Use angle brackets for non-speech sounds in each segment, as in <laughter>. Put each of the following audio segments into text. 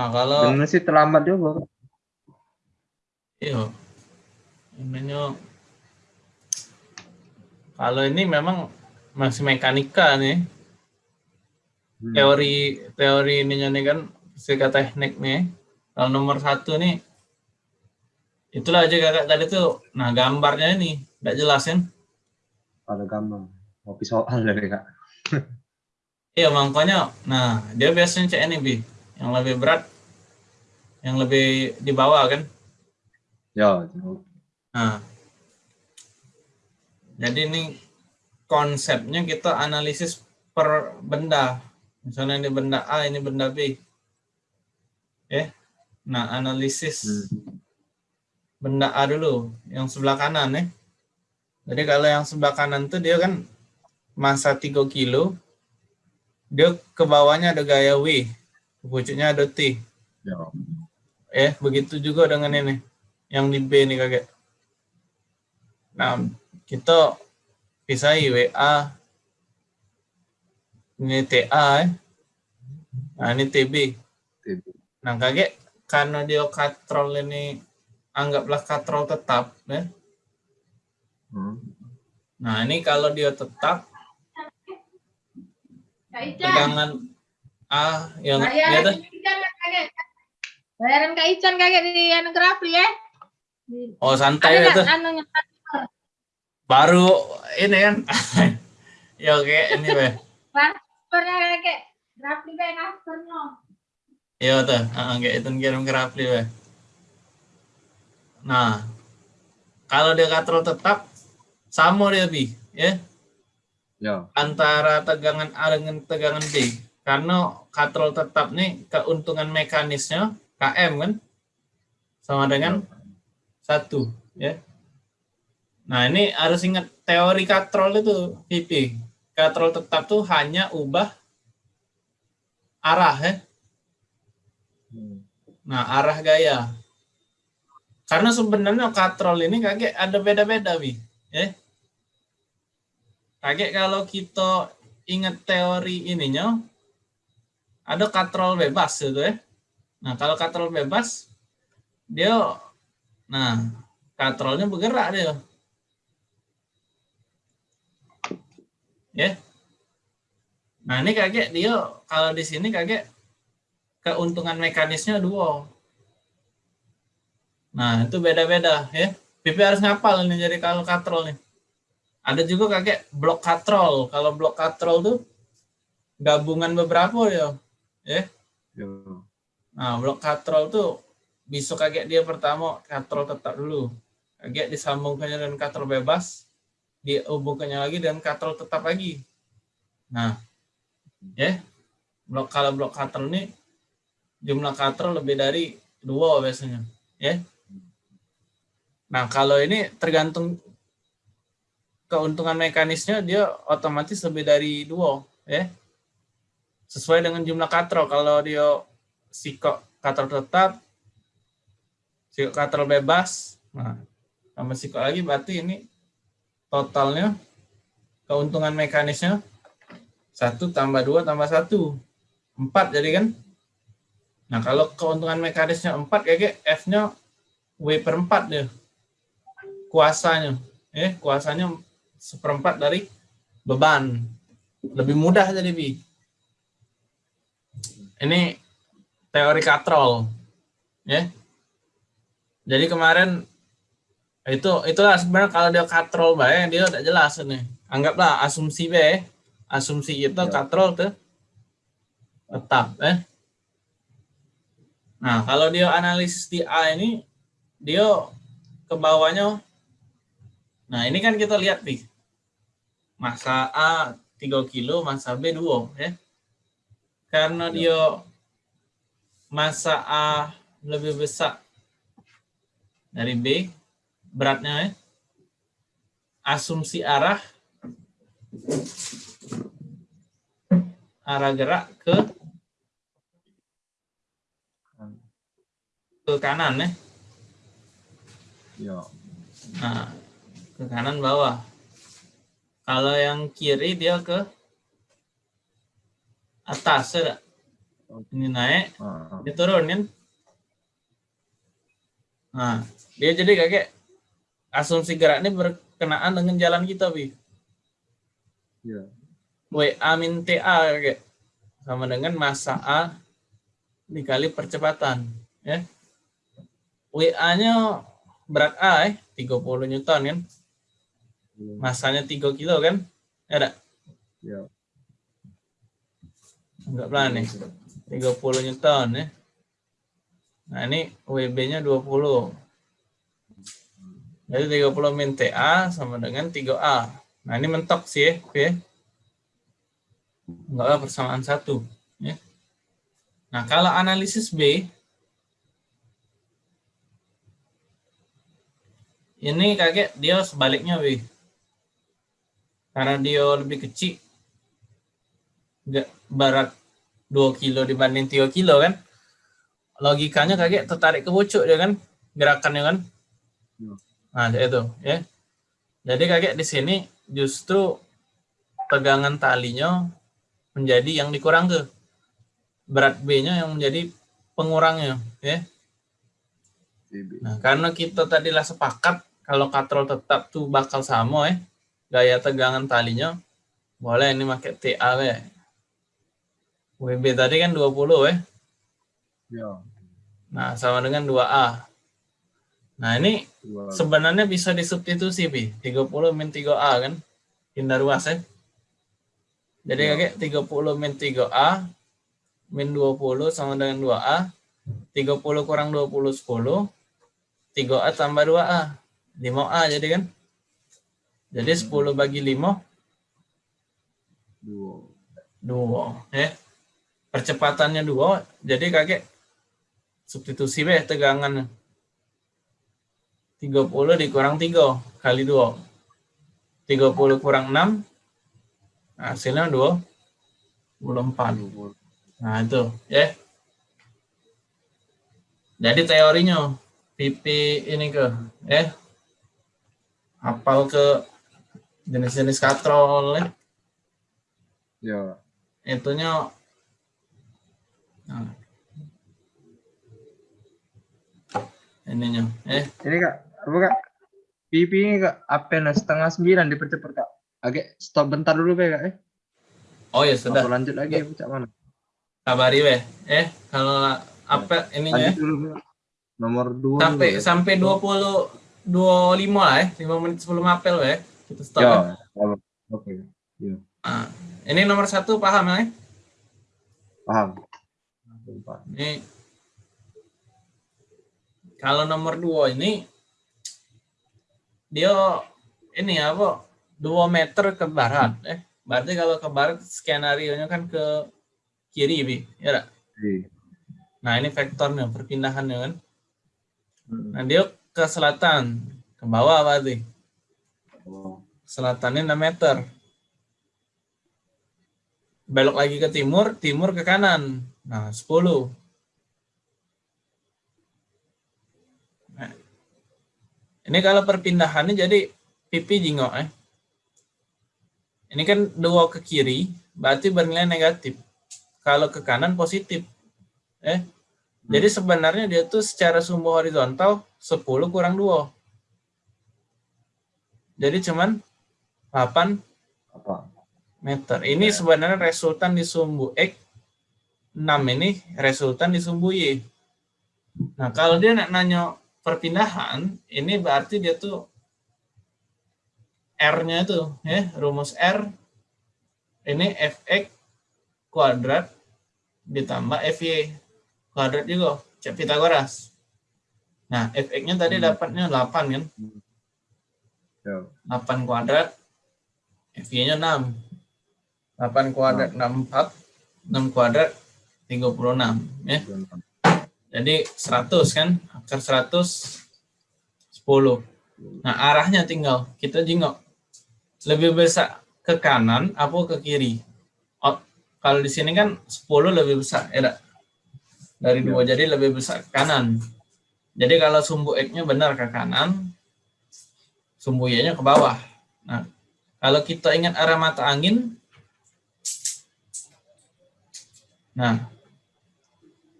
Nah, kalau Bener sih terlambat juga. iya. Ini kalau ini memang masih mekanika nih. Hmm. Teori teori ininya nih kan fisika teknik nih. Kalau nomor satu nih itulah aja kakak tadi tuh. Nah gambarnya ini nggak jelasin. Ada gambar. Kopi soal dari <laughs> kak. Iya makanya. Nah dia biasanya cek ini bi yang lebih berat, yang lebih di bawah kan. Ya. Nah, jadi ini konsepnya kita analisis per benda. Misalnya ini benda A, ini benda B. Ya. Nah, analisis Hmm. benda A dulu, yang sebelah kanan ya. Jadi kalau yang sebelah kanan tuh dia kan masa 3 kilo, dia ke bawahnya ada gaya W, pucuknya ada T. Ya. Eh, begitu juga dengan ini, yang di B nih kakek. Nah, kita pisahi WA, ini TA, eh. nah ini TB. TB. Nah, kakek, karena dia katrol ini, anggaplah katrol tetap, ya. Hmm. Nah, ini kalau dia tetap, Kak Ican. tegangan A yang Ican kakek. Bayaran Kak Ican kakek di anu Grafli ya. Oh santai nggak itu, anunya? baru ini kan. <laughs> ya oke, ini weh. Transfernya kakek. Grafli kayak transfer no. Iya tuh, uh, kayak itu kirim ke Rafli weh. Nah, kalau dia katrol tetap sama dia bi, ya Ya. antara tegangan A dengan tegangan B. Karena katrol tetap nih keuntungan mekanisnya KM kan sama dengan satu, ya. Nah ini harus ingat teori katrol itu, PP. Katrol tetap tuh hanya ubah arah ya. Hmm. Nah, arah gaya. Karena sebenarnya katrol ini kakek ada beda-beda, Bi. Ya. Kakek kalau kita ingat teori ininya, ada katrol bebas gitu ya. Nah, kalau katrol bebas, dia, nah, katrolnya bergerak dia. Ya. Nah, ini kakek dia, kalau di sini kakek keuntungan mekanisnya dua. Nah, itu beda-beda ya. Pipi harus ngapal nih jadi kalau katrol nih. Ada juga kakek blok katrol. Kalau blok katrol tuh gabungan beberapa ya. Ya. Nah, blok katrol tuh bisa kakek dia pertama katrol tetap dulu. Kakek disambungkannya dengan katrol bebas, dihubungkannya lagi dengan katrol tetap lagi. Nah, ya. Blok kalau blok katrol ini jumlah katrol lebih dari dua biasanya ya nah kalau ini tergantung keuntungan mekanisnya dia otomatis lebih dari dua ya sesuai dengan jumlah katrol kalau dia sikok katrol tetap sikok katrol bebas nah tambah sikok lagi berarti ini totalnya keuntungan mekanisnya satu tambah dua tambah satu empat jadi kan Nah, kalau keuntungan mekanisnya 4, kayak F-nya W per 4 dia. Kuasanya. Eh, kuasanya seperempat dari beban. Lebih mudah jadi, Bi. Ini teori katrol. Ya. Jadi kemarin itu itulah sebenarnya kalau dia katrol baik dia udah jelas nih. Anggaplah asumsi B, asumsi itu katrol tuh tetap eh Nah, kalau dia analisis di A ini, dia ke bawahnya. Nah, ini kan kita lihat nih. Masa A 3 kilo, masa B 2. Ya. Karena dia masa A lebih besar dari B, beratnya ya. Asumsi arah arah gerak ke ke kanan ya. Ya. Nah, ke kanan bawah. Kalau yang kiri dia ke atas ya. Ini naik, dia turun kan. Nah, dia jadi kayak asumsi gerak ini berkenaan dengan jalan kita, Bi. Iya. WA min TA kayak sama dengan massa A dikali percepatan ya. WA-nya berat A eh 30 Newton kan. Masanya 3 kilo kan? Ya ada. Iya. Anggaplah nih 30 Newton ya. Nah, ini WB-nya 20. Jadi 30 min TA sama dengan 3A. Nah, ini mentok sih ya. Enggak lah persamaan satu. Ya. Nah, kalau analisis B, ini kakek dia sebaliknya, B. Karena dia lebih kecil, berat 2 kilo dibanding 3 kilo kan. Logikanya kakek tertarik ke pucuk dia kan, gerakannya kan. Ya. Nah, itu ya. Jadi kakek di sini justru pegangan talinya menjadi yang dikurang ke berat B-nya yang menjadi pengurangnya ya. Nah, karena kita tadilah sepakat kalau katrol tetap tuh bakal sama ya. Gaya tegangan talinya boleh ini pakai TA ya. WB tadi kan 20 ya. Ya. Nah, sama dengan 2A. Nah, ini Dua. sebenarnya bisa disubstitusi, Pi. 30 min 3A kan. Hindar luas ya. Jadi Ya. kakek 30 min 3A min 20 sama dengan 2A. 30 kurang 20 10. 3A tambah 2A. 5A jadi kan. Jadi 10 bagi 5 Dua. 2 ya. Percepatannya 2 jadi kakek substitusi be tegangan 30 dikurang 3 kali 2. 30 kurang 6 hasilnya 2 24. Dua. Nah, itu, ya. Jadi teorinya pipi ini ke, ya. Hafal ke jenis-jenis katrol, ya. Ya. Itunya. Ininya, eh. Ini kak, apa kak? Pipi ini kak, apa nah setengah sembilan dipercepat kak. Agak stop bentar dulu be kak. Eh, Oh ya sudah, Apa lanjut lagi? Cak mana? kabari weh. Eh, kalau apa ininya ya. Lanjut dulu. Be. Nomor dua. Sampai dulu, Be. sampai 20 25 lah ya, 5 menit sebelum apel weh. Kita stop. ya. Ya. kalau- Oke. Nah, ini nomor satu paham ya? Paham. Ini kalau nomor dua ini dia ini apa? Dua meter ke barat, eh. Berarti kalau ke barat skenario nya kan ke kiri, bi, ya? Iya. Nah ini vektornya, perpindahannya kan. Hmm. Nah dia ke selatan, ke bawah berarti. Selatannya 6 meter. Belok lagi ke timur, timur ke kanan. Nah, 10. Nah, ini kalau perpindahannya jadi pipi jingok eh. Ini kan dua ke kiri, berarti bernilai negatif. Kalau ke kanan positif. Eh. Jadi sebenarnya dia tuh secara sumbu horizontal 10 kurang 2. Jadi cuman 8 Apa? meter. Ini sebenarnya resultan di sumbu X. 6 ini resultan di sumbu Y. Nah, kalau dia nak nanya perpindahan, ini berarti dia tuh R-nya itu, ya, rumus R ini fx kuadrat ditambah fy kuadrat juga, cek Pitagoras. Nah, fx-nya tadi Hmm. dapatnya 8 kan? Ya. 8 kuadrat, FY-nya 6. 8 kuadrat 64, 6 kuadrat 36 ya. Jadi 100 kan, akar 100 10. Nah, arahnya tinggal kita jingok. Lebih besar ke kanan apa ke kiri? Oh, kalau di sini kan 10 lebih besar, ya? Dari dua jadi lebih besar ke kanan. Jadi kalau sumbu X-nya benar ke kanan, sumbu Y-nya ke bawah. Nah, kalau kita ingat arah mata angin, nah,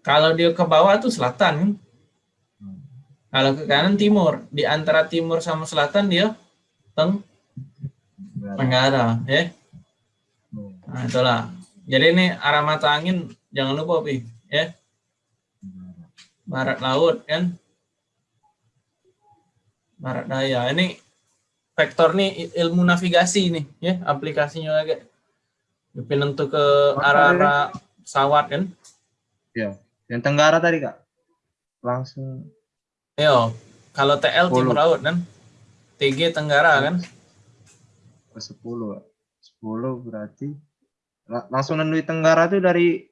Kalau dia ke bawah tuh selatan. kan? Kalau ke kanan timur. Di antara timur sama selatan dia teng tenggara, ya. Hmm. Nah, itulah. Jadi ini arah mata angin jangan lupa, Pi, ya. Barat. Laut kan. Barat daya. Ini vektor nih il- ilmu navigasi nih, ya, aplikasinya lagi. Penentu ke arah-arah pesawat kan. Ya. Yang tenggara tadi kak. Langsung. Yo, kalau TL timur Sepuluh. laut kan. TG tenggara kan. ke 10 Kak. 10 berarti la- langsung nendui tenggara tuh dari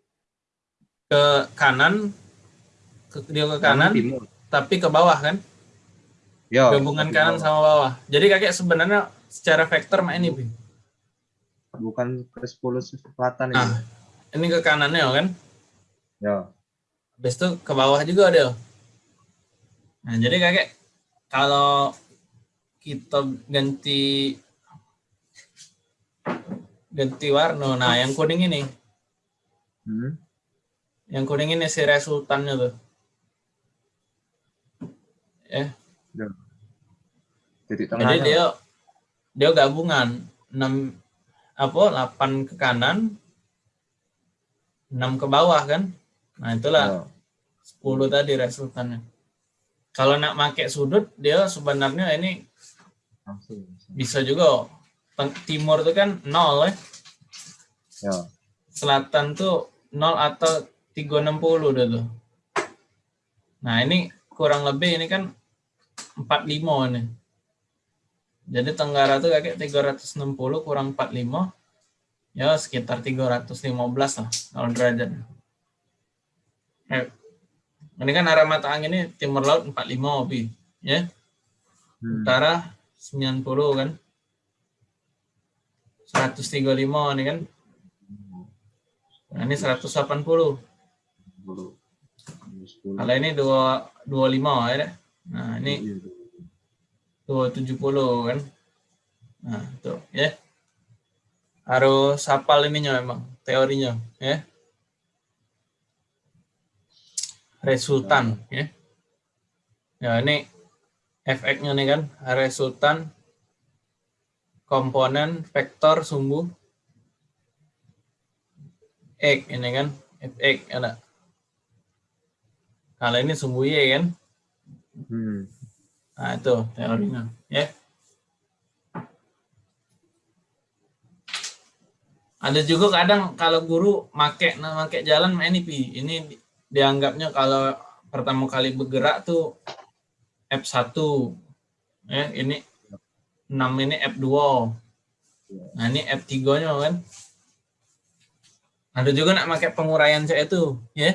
Ke kanan ke dia ke kanan timur. tapi ke bawah kan. Ya, Gabungan kanan bawah. sama bawah. Jadi kakek sebenarnya secara vektor mah ini, bukan ke 10 selatan Nah, ini. ini ke kanannya kan. Ya. Habis itu ke bawah juga ada. Nah, jadi kakek kalau kita ganti ganti warna, nah yang kuning ini, Hmm. yang kuning ini si resultannya tuh. Ya, Titik jadi tengahnya. dia dia gabungan 6 apa 8 ke kanan 6 ke bawah kan. Nah, itulah Ya. 10 tadi resultannya. Kalau nak pakai sudut dia sebenarnya ini bisa juga timur itu kan 0 ya. Ya. Selatan tuh 0 atau 360 udah tuh. Nah, ini kurang lebih ini kan 45 ini. Jadi tenggara tuh kayak 360 kurang 45 ya sekitar 315 lah kalau derajat. Eh, ini kan arah mata angin ini timur laut 45 Pi, ya. Hmm. Utara 90 kan. 135 nih kan. Nah, ini 180. 10. 10. Kalau ini 2 25 ya. deh. Nah, ini Iya. 270 kan. Nah, tuh ya. Harus hafal ininya memang teorinya ya. Resultan ya. Ya ini efeknya nih kan resultan komponen vektor sumbu X ini kan fx ada. Kalau ini sumbu y kan. Hmm. Nah, itu teorinya, ya. Ada juga kadang kalau guru make nah, make jalan ini. Ini dianggapnya kalau pertama kali bergerak tuh F1. Ya, ini 6 ini F2. Nah, ini F3-nya kan. Ada juga nak pakai penguraian saya itu, ya.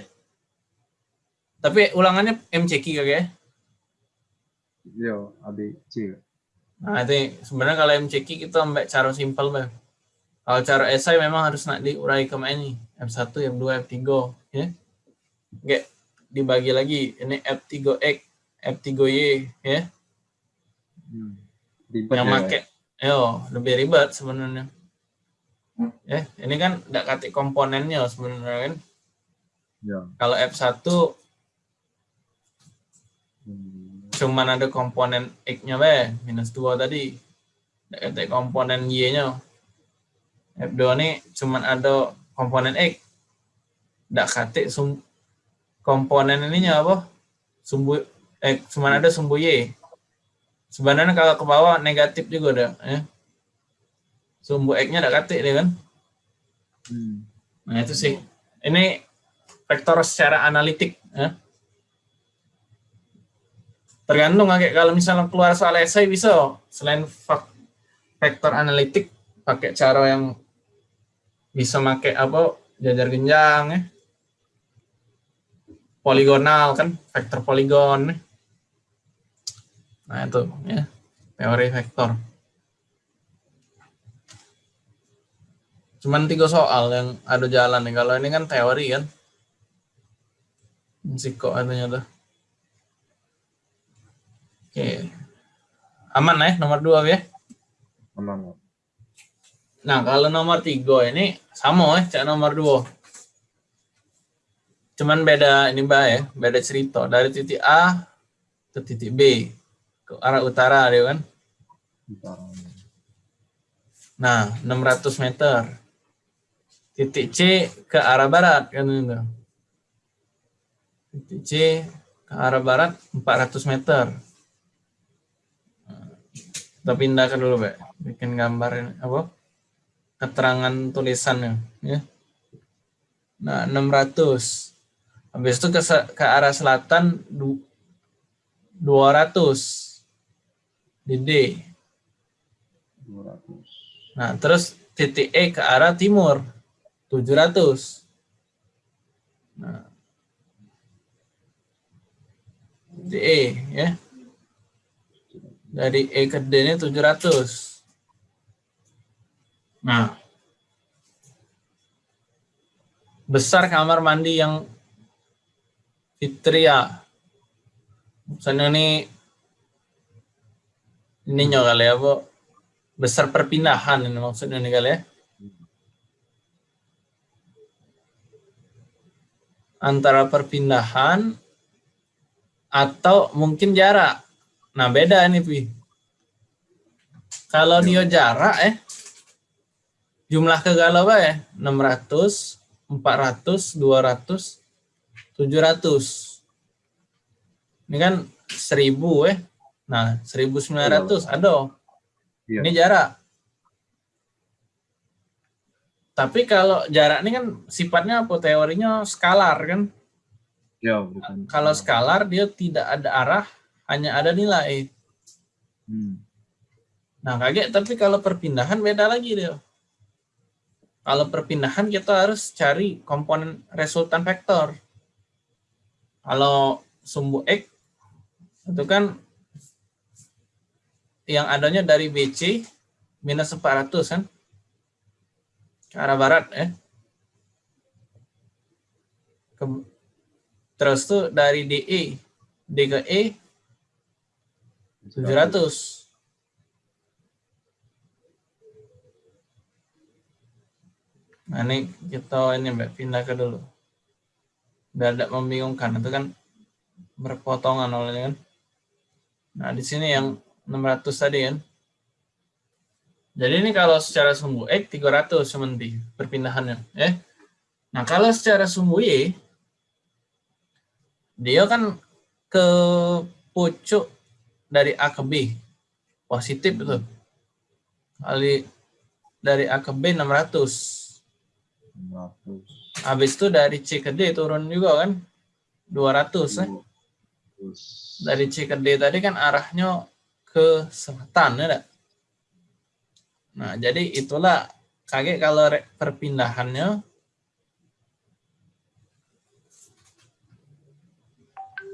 Tapi ulangannya MCQ ya? Yo, ABC. Nah, itu sebenarnya kalau MCQ kita ambil cara simpel, Bang. Kalau cara esai memang harus nak diurai ke ini. F1, F2, F3, ya. Oke, dibagi lagi. Ini F3X, F3Y, ya. Hmm. Ribet Yang ya, make, yo, lebih ribet sebenarnya. Ya, ini kan tidak katik komponennya sebenarnya kan. Ya. Kalau F1 Hmm. cuman ada komponen X-nya be, minus 2 tadi. Tidak katik komponen Y-nya. F2 ini cuman ada komponen X. Tidak katik sum komponen ininya apa? Sumbu eh cuman ada sumbu Y. Sebenarnya kalau ke bawah negatif juga ada, ya. Sumbu X-nya tidak katik dia kan. Hmm. Nah, itu sih. Ini vektor secara analitik, ya. Tergantung kayak kalau misalnya keluar soal esai bisa selain vektor analitik pakai cara yang bisa pakai apa jajar genjang ya. Poligonal kan, vektor poligon. Nah, itu ya. Teori vektor. Cuman tiga soal yang ada jalan nih. Kalau ini kan teori kan. Siko adanya tuh. Oke. Aman ya nomor dua ya. Aman. Nah kalau nomor tiga ini sama ya cak nomor dua. Cuman beda ini mbak ya, beda cerita dari titik A ke titik B ke arah utara dia kan. Nah, 600 meter. Titik C ke arah barat kan itu. Titik C ke arah barat 400 meter. Kita pindahkan dulu, Mbak. Bikin gambar ini apa? Keterangan tulisannya, ya. Nah, 600. Habis itu ke, ke arah selatan du- 200 di D. 200. Nah, terus titik E ke arah timur 700. Nah. Titik E ya. Dari E ke D ini 700. Nah. Besar kamar mandi yang Fitria. Misalnya ini ini kali ya, Bu besar perpindahan ini maksudnya nih kali ya. Antara perpindahan atau mungkin jarak. Nah beda ini Pi. Kalau dia jarak eh jumlah kegalau ya 600, 400, 200, 700. Ini kan 1000 eh. Nah 1900 ada. Iya. Ini jarak. Tapi kalau jarak ini kan sifatnya apa? Teorinya skalar kan. Ya, bukan. Kalau skalar dia tidak ada arah, hanya ada nilai. Hmm. Nah kaget, tapi kalau perpindahan beda lagi dia. Kalau perpindahan kita harus cari komponen resultan vektor. Kalau sumbu X itu kan yang adanya dari BC minus 400 kan ke arah barat ya. Ke- terus tuh dari DE D ke E 700 Nah ini kita ini mbak pindah ke dulu. Tidak membingungkan itu kan berpotongan olehnya kan. Nah di sini yang 600 tadi kan. Jadi ini kalau secara sumbu X 300 sementara perpindahannya. Ya. Nah kalau secara sumbu Y dia kan ke pucuk dari A ke B positif itu kali dari A ke B 600 100. Habis itu dari C ke D turun juga kan? 200 eh. dari C ke D tadi kan arahnya ke selatan ya nah jadi itulah kaget kalau perpindahannya.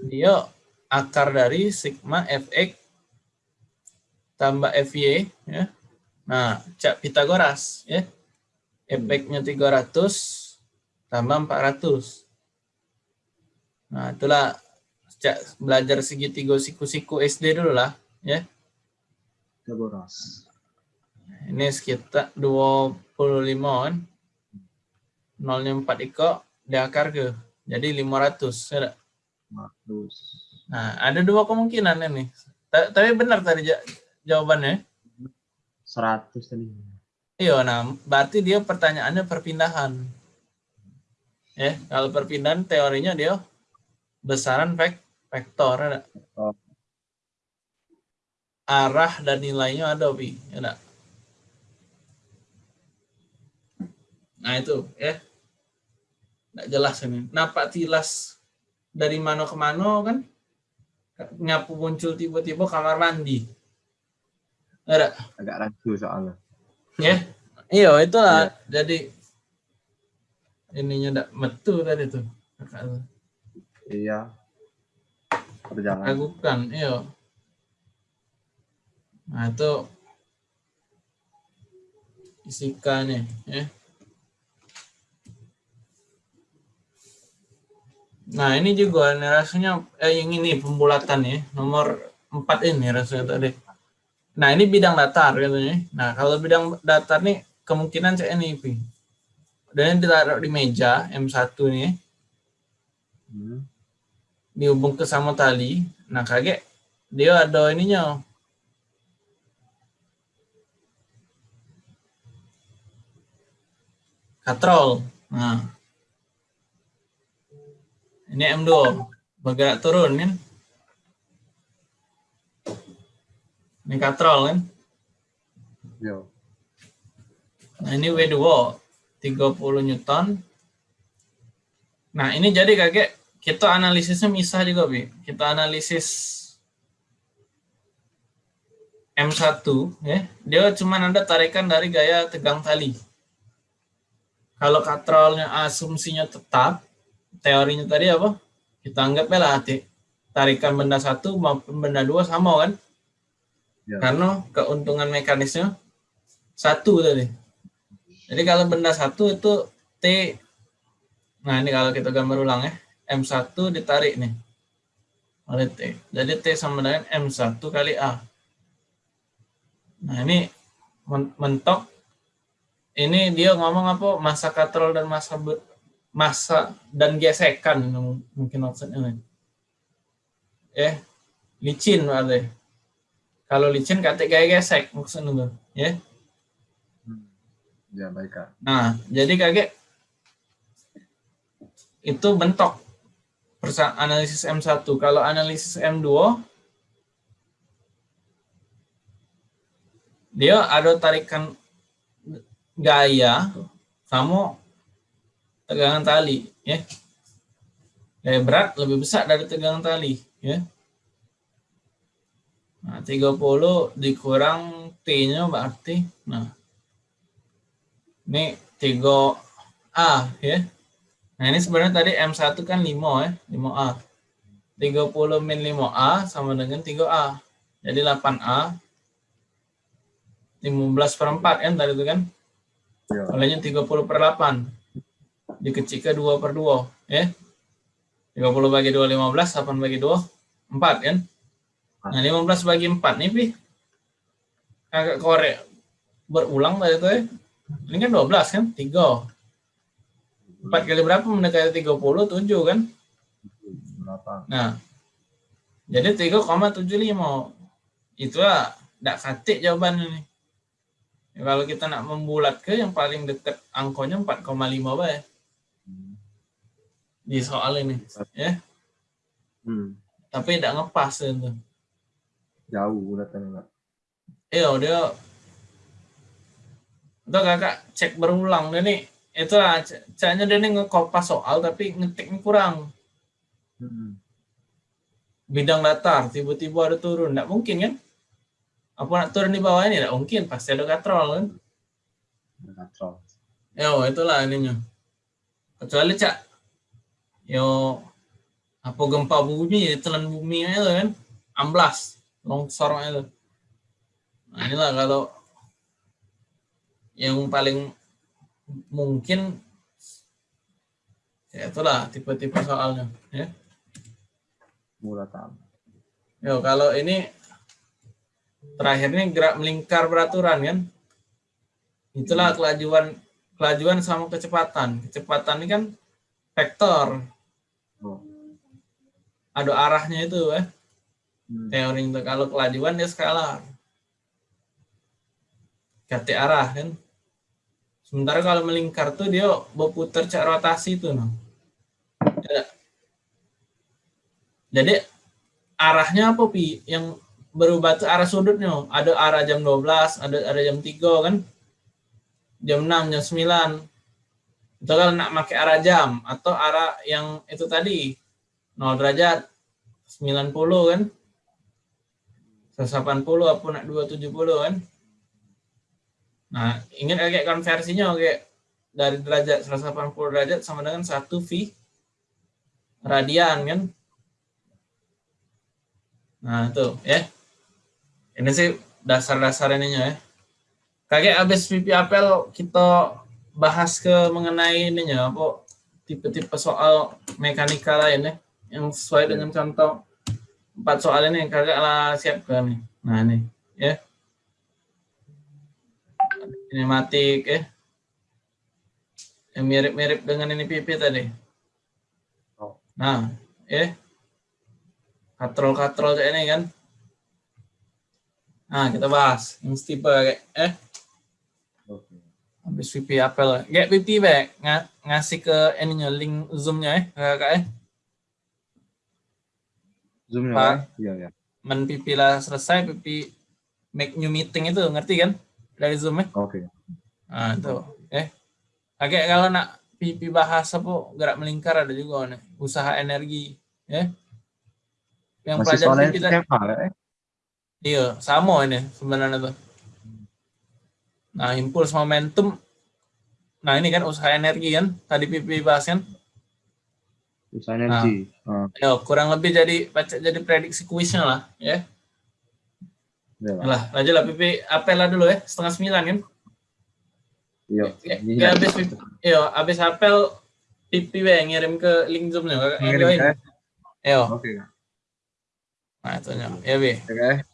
Dia akar dari sigma fx tambah fy ya. Nah cak Pitagoras ya. Fx-nya 300 tambah 400 nah itulah cak belajar segitiga siku-siku SD dulu lah ya Pitagoras. ini sekitar 25 kan nolnya 4 iko diakar ke jadi 500 ya nggak? 100. Nah, ada dua kemungkinan ini. Ta- Tapi benar tadi ja- jawabannya. 100 tadi. Iya, nah berarti dia pertanyaannya perpindahan. Ya, kalau perpindahan teorinya dia besaran vek vektor ada. Oh. Arah dan nilainya ada, Pi. Ya, nggak? Nah, itu ya. Nggak jelas ini. Nampak tilas dari mana ke mana kan? Nyapu muncul tiba-tiba kamar mandi. Ada. Agak rancu soalnya. Ya, iya itulah. Jadi ininya ndak metu tadi tuh. Kakak tuh. Iya. Perjalanan. Ragukan, iya. Nah itu fisika nih, ya. Nah ini juga nih rasanya eh, yang ini pembulatan ya nomor 4 ini rasanya tadi. Nah ini bidang datar katanya. Nah kalau bidang datar nih kemungkinan Pi. Dan ditaruh di meja M1 nih. Hmm. dihubung ke sama tali. Nah, kaget dia ada ininya. Katrol. Nah. Ini M2 bergerak turun kan. Ini katrol kan. Yo. Nah, ini W2 30 Newton. Nah, ini jadi kakek kita analisisnya misah juga, Bi. Kita analisis M1 ya. Dia cuma ada tarikan dari gaya tegang tali. Kalau katrolnya asumsinya tetap, teorinya tadi apa? Kita anggap lah hati. Tarikan benda satu maupun benda dua sama kan? Ya. Karena keuntungan mekanisnya satu tadi. Jadi kalau benda satu itu T. Nah ini kalau kita gambar ulang ya. M1 ditarik nih. Oleh T. Jadi T sama dengan M1 kali A. Nah ini men- mentok. Ini dia ngomong apa? Masa katrol dan masa be- masa dan gesekan mungkin maksudnya nih. Eh, licin berarti. Kalau licin kata kayak gesek maksudnya tuh, ya. Ya baik kak. Nah, jadi kakek itu bentok analisis M1. Kalau analisis M2 dia ada tarikan gaya sama tegangan tali, ya. Gaya berat lebih besar dari tegangan tali, ya. Nah, 30 dikurang T-nya berarti nah ini 3A ya. Nah, ini sebenarnya tadi M1 kan 5 ya, 5A. 30 min 5A sama dengan 3A. Jadi 8A. 15 per 4 kan tadi itu kan. Ya. Olehnya 30 per 8. Dikecilkan 2 per 2 ya. 30 bagi 2 15, 8 bagi 2 4 kan. Nah, 15 bagi 4 nih, Pi. Agak korek berulang tadi itu ya. Ini kan 12 kan? 3. 4 kali berapa mendekati 30? 7 kan? Berapa? Nah. Jadi 3,75. Itulah tidak katik jawabannya nih. Ya, kalau kita nak membulat ke yang paling dekat angkonya 4,5 bae Hmm. di soal ini. Ya, Hmm. tapi tidak ngepas itu. Jauh datangnya. Iya, dia itu kakak cek berulang. Dia nih itu lah caranya dia nih ngekopas soal tapi ngetiknya kurang. Hmm. bidang datar tiba-tiba ada turun. Nggak mungkin kan? Apa nak turun di bawah ini? Nggak mungkin. Pasti ada katrol kan? Katrol. yo itulah ininya. Kecuali cak yo apa gempa bumi telan bumi itu kan? Amblas longsor itu nah inilah kalau yang paling mungkin ya itulah tipe-tipe soalnya ya Murah tam. Yo, kalau ini terakhir ini gerak melingkar peraturan kan. Itulah kelajuan kelajuan sama kecepatan. Kecepatan ini kan vektor. Oh. Ada arahnya itu eh. Hmm. Teori itu kalau kelajuan dia skalar. Ganti arah kan. Sementara kalau melingkar tuh dia berputar cak rotasi itu no. Ya. Jadi arahnya apa pi? Yang berubah tuh arah sudutnya ada arah jam 12 ada ada jam 3 kan? Jam 6 jam 9 itu kalau nak pakai arah jam atau arah yang itu tadi 0 derajat 90 kan? 180 apa nak 270 kan nah ingat kayak konversinya kayak dari derajat 180 derajat sama dengan 1 V radian kan Nah, itu ya. Ini sih dasar-dasar ininya ya. Kakek habis PP apel kita bahas ke mengenai ininya apa tipe-tipe soal mekanika lain ya yang sesuai dengan contoh empat soal ini kakak lah siapkan nih. Nah, ini ya. Kinematik ya. Yang mirip-mirip dengan ini PP tadi. Oh. Nah, eh. Katrol-katrol kayak ini kan. Nah, kita bahas. Yang tipe kayak, eh. Oke. Habis VP apel. Kayak VP back. Ng ngasih ke ininya, link Zoom-nya eh. Kakak eh. Zoom-nya, Pak. Iya, iya. Men VP lah selesai, VP make new meeting itu, ngerti kan? Dari Zoom eh. Oke. Nah, itu. Eh. Kayak kalau nak VP bahasa apa, gerak melingkar ada juga nih. Usaha energi. Ya. Yang Masih pelajaran SMA ya? eh? Iya, sama ini sebenarnya tuh. Nah, impuls momentum. Nah, ini kan usaha energi kan, tadi PP bahas kan. Usaha energi. Ah, Ya, kurang lebih jadi baca jadi prediksi kuisnya lah, ya. Iya lah. Aja lah PP apel lah dulu ya, setengah sembilan kan. Iya. Ya, ya, habis PP, iya, habis apel PP we ngirim ke link yang Ngirim ke- Yo, Oke. nah itu. Ya, Be. Oke.